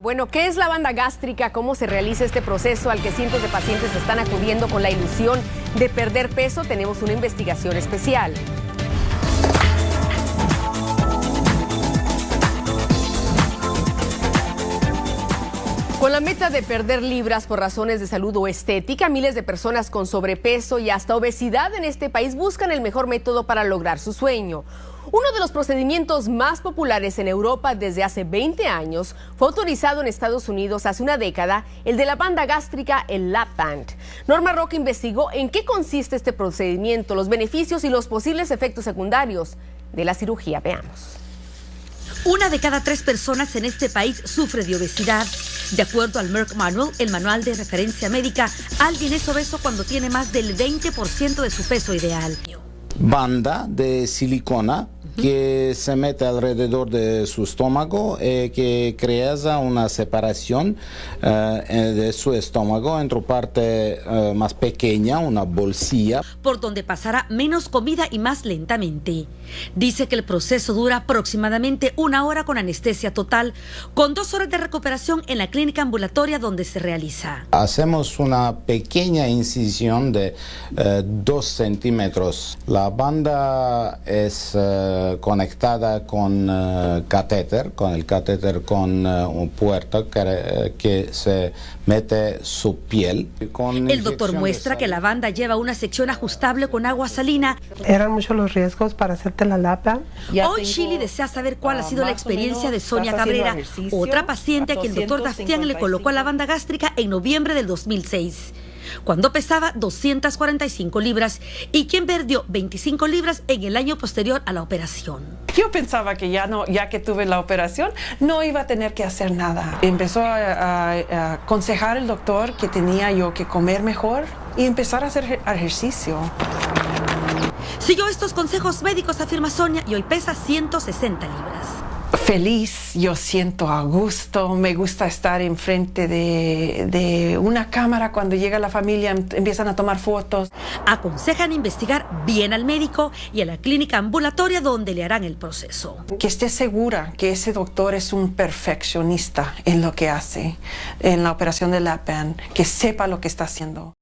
Bueno, ¿qué es la banda gástrica? ¿Cómo se realiza este proceso al que cientos de pacientes están acudiendo con la ilusión de perder peso? Tenemos una investigación especial. Con la meta de perder libras por razones de salud o estética, miles de personas con sobrepeso y hasta obesidad en este país buscan el mejor método para lograr su sueño. Uno de los procedimientos más populares en Europa desde hace 20 años fue autorizado en Estados Unidos hace una década, el de la banda gástrica, el lap band. Norma Roca investigó en qué consiste este procedimiento, los beneficios y los posibles efectos secundarios de la cirugía. Veamos. Una de cada tres personas en este país sufre de obesidad. De acuerdo al Merck Manual, el manual de referencia médica, alguien es obeso cuando tiene más del 20% de su peso ideal. Banda de silicona que se mete alrededor de su estómago y eh, que crea una separación eh, eh, de su estómago entre parte más pequeña, una bolsilla. Por donde pasará menos comida y más lentamente. Dice que el proceso dura aproximadamente una hora con anestesia total, con dos horas de recuperación en la clínica ambulatoria donde se realiza. Hacemos una pequeña incisión de dos centímetros. La banda es conectada con uh, catéter, con el catéter con uh, un puerto que, que, se mete su piel. Con el doctor muestra que la banda lleva una sección ajustable con agua salina. Eran muchos los riesgos para hacerte la lapa. Hoy Chile desea saber cuál ha sido la experiencia de Sonia Cabrera, otra paciente a quien el doctor Dastián le colocó la banda gástrica en noviembre del 2006 cuando pesaba 245 libras y quien perdió 25 libras en el año posterior a la operación. Yo pensaba que ya no, ya que tuve la operación, no iba a tener que hacer nada. Empezó a, aconsejar el doctor que tenía yo que comer mejor y empezar a hacer ejercicio. Siguió estos consejos médicos, afirma Sonia, y hoy pesa 160 libras feliz, yo siento a gusto, me gusta estar enfrente de, de una cámara cuando llega la familia, em, empiezan a tomar fotos. Aconsejan investigar bien al médico y a la clínica ambulatoria donde le harán el proceso. Que esté segura que ese doctor es un perfeccionista en lo que hace, en la operación de la PAN, que sepa lo que está haciendo.